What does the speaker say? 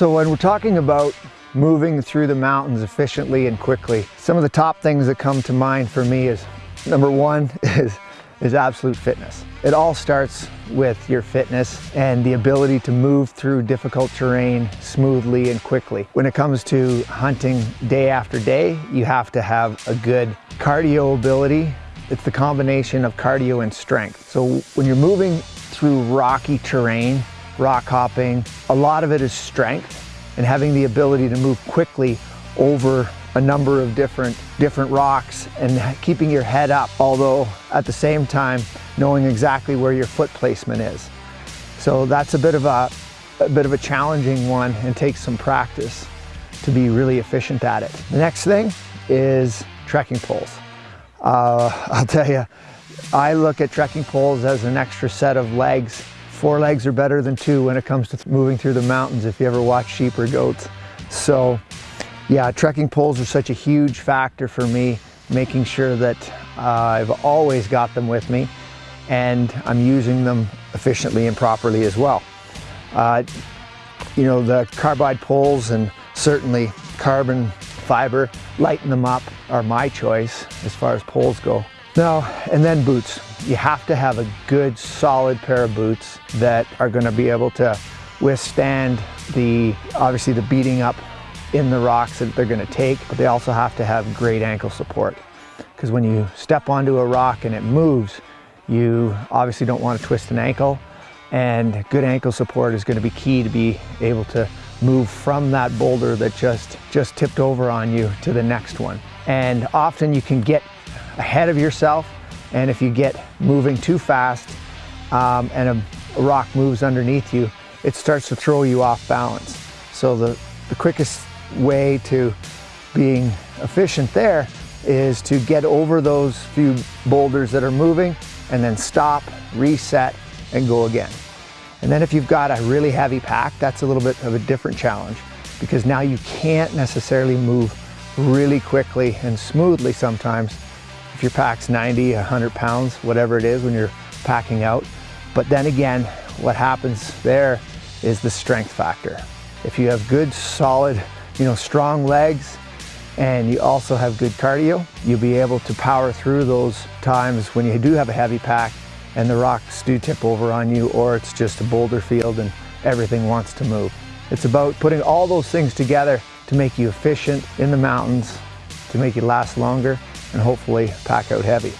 So when we're talking about moving through the mountains efficiently and quickly, some of the top things that come to mind for me is number one is, is absolute fitness. It all starts with your fitness and the ability to move through difficult terrain smoothly and quickly. When it comes to hunting day after day, you have to have a good cardio ability. It's the combination of cardio and strength. So when you're moving through rocky terrain, rock hopping. A lot of it is strength and having the ability to move quickly over a number of different different rocks and keeping your head up although at the same time knowing exactly where your foot placement is. So that's a bit of a, a bit of a challenging one and takes some practice to be really efficient at it. The next thing is trekking poles. Uh, I'll tell you I look at trekking poles as an extra set of legs Four legs are better than two when it comes to moving through the mountains if you ever watch sheep or goats. So yeah, trekking poles are such a huge factor for me, making sure that uh, I've always got them with me and I'm using them efficiently and properly as well. Uh, you know, the carbide poles and certainly carbon fiber, lighten them up are my choice as far as poles go. Now, and then boots. You have to have a good solid pair of boots that are gonna be able to withstand the, obviously the beating up in the rocks that they're gonna take, but they also have to have great ankle support. Because when you step onto a rock and it moves, you obviously don't want to twist an ankle and good ankle support is going to be key to be able to move from that boulder that just just tipped over on you to the next one and often you can get ahead of yourself. And if you get moving too fast um, and a, rock moves underneath you, it starts to throw you off balance. So the, the quickest way to being efficient there is to get over those few boulders that are moving and then stop, reset, and go again. And then if you've got a really heavy pack, that's a little bit of a different challenge because now you can't necessarily move really quickly and smoothly sometimes if your pack's 90, 100 pounds, whatever it is when you're packing out. But then again, what happens there is the strength factor. If you have good, solid, you know, strong legs, and you also have good cardio, you'll be able to power through those times when you do have a heavy pack and the rocks do tip over on you or it's just a boulder field and everything wants to move. It's about putting all those things together to make you efficient in the mountains, to make you last longer, and hopefully pack out heavy.